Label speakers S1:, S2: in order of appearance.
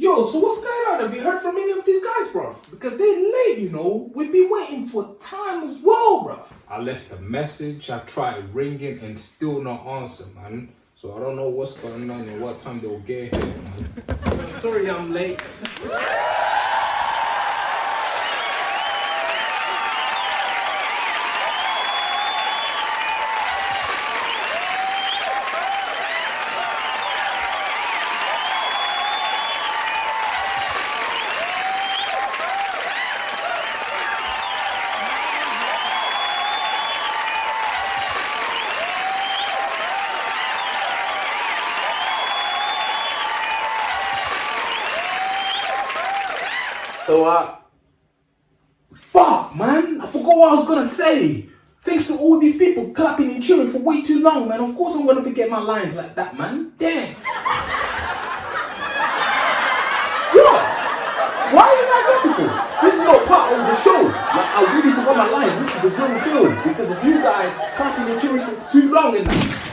S1: Yo, so what's going on? Have you heard from any of these guys, bruv? Because they're late, you know. We've been waiting for time as well, bruv.
S2: I left a message, I tried ringing and still not answer, man. So I don't know what's going on and what time they'll get here, man.
S1: Sorry I'm late. So, uh, fuck, man. I forgot what I was gonna say. Thanks to all these people clapping and cheering for way too long, man. Of course I'm gonna forget my lines like that, man. Damn. what? Why are you guys laughing for? This is not part of the show. Like, I really forgot my lines. This is the real deal. Because of you guys clapping and cheering for too long and.